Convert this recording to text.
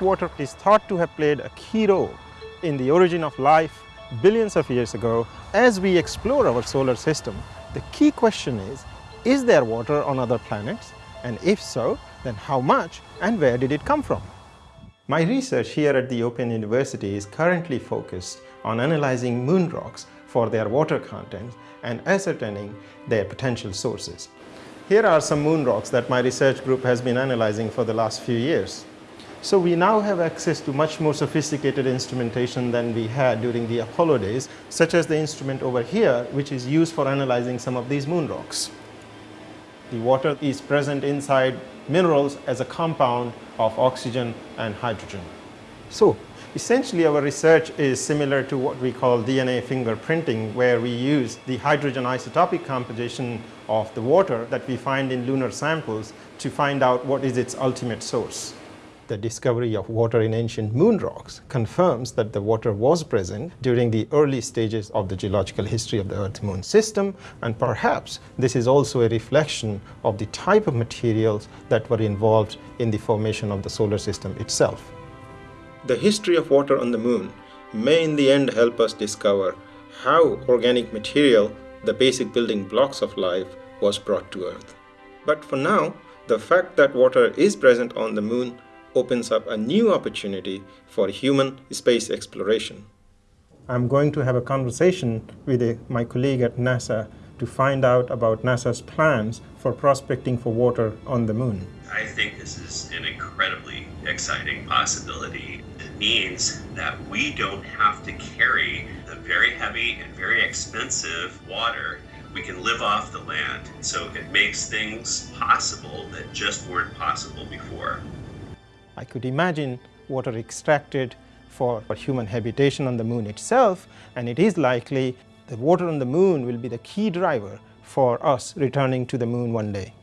water is thought to have played a key role in the origin of life billions of years ago. As we explore our solar system, the key question is, is there water on other planets? And if so, then how much and where did it come from? My research here at the Open University is currently focused on analyzing moon rocks for their water content and ascertaining their potential sources. Here are some moon rocks that my research group has been analyzing for the last few years. So we now have access to much more sophisticated instrumentation than we had during the Apollo days, such as the instrument over here, which is used for analyzing some of these moon rocks. The water is present inside minerals as a compound of oxygen and hydrogen. So essentially our research is similar to what we call DNA fingerprinting, where we use the hydrogen isotopic composition of the water that we find in lunar samples to find out what is its ultimate source the discovery of water in ancient moon rocks confirms that the water was present during the early stages of the geological history of the Earth-Moon system and perhaps this is also a reflection of the type of materials that were involved in the formation of the solar system itself. The history of water on the moon may in the end help us discover how organic material, the basic building blocks of life, was brought to Earth. But for now, the fact that water is present on the moon opens up a new opportunity for human space exploration. I'm going to have a conversation with a, my colleague at NASA to find out about NASA's plans for prospecting for water on the moon. I think this is an incredibly exciting possibility. It means that we don't have to carry the very heavy and very expensive water. We can live off the land. So it makes things possible that just weren't possible before. I could imagine water extracted for human habitation on the moon itself and it is likely the water on the moon will be the key driver for us returning to the moon one day.